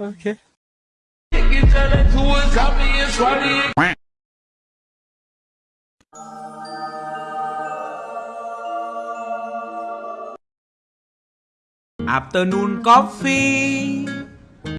Okay. Afternoon coffee